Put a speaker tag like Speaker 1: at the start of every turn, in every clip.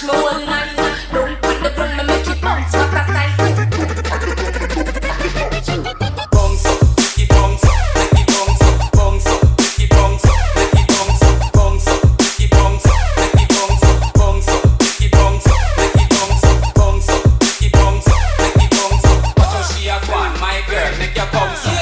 Speaker 1: Don't put the ground, me make it bounce, what a style.
Speaker 2: Bounce up, it bounce up, make it bounce up, bounce up, make it bounce up, make it bounce up, bounce up, make it bounce up, make it bounce up, bounce up, make it bounce up, make it bounce up, bounce up, make it bounce up, make it bounce up. Watch how she a go on, my girl, make your bounce up.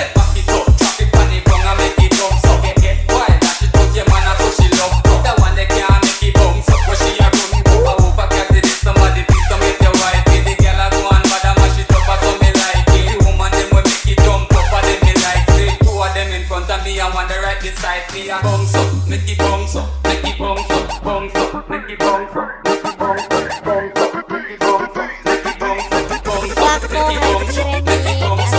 Speaker 2: make it bounce up, make it bounce up, bounce up, make it bounce up, make it bounce up, bounce up, make it bounce up, make it bounce up, bounce up, make it bounce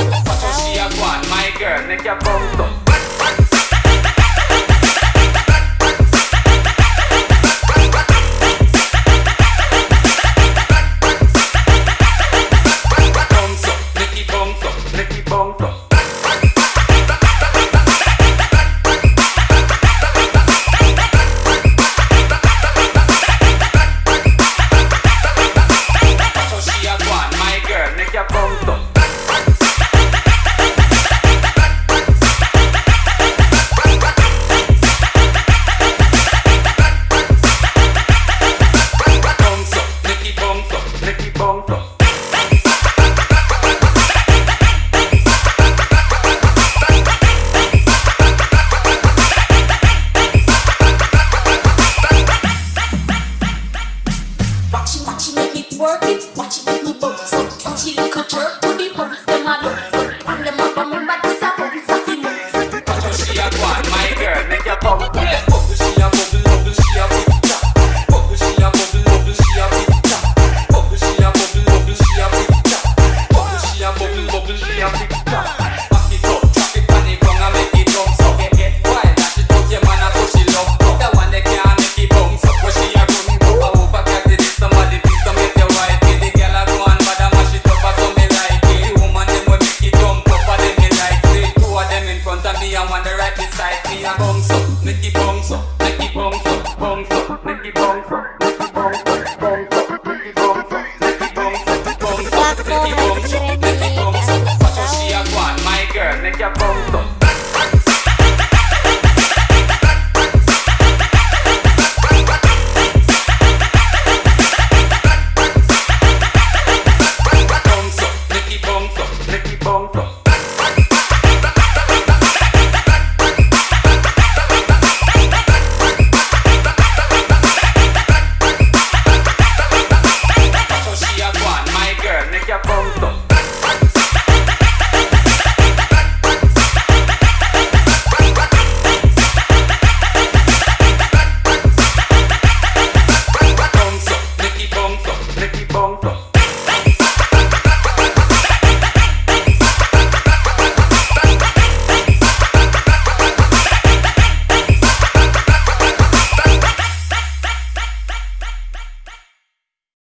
Speaker 2: my girl, make it. trip, booty pumps the model. me a the right beside me I bounce up, make it bounce up, make it bounce up, bounce.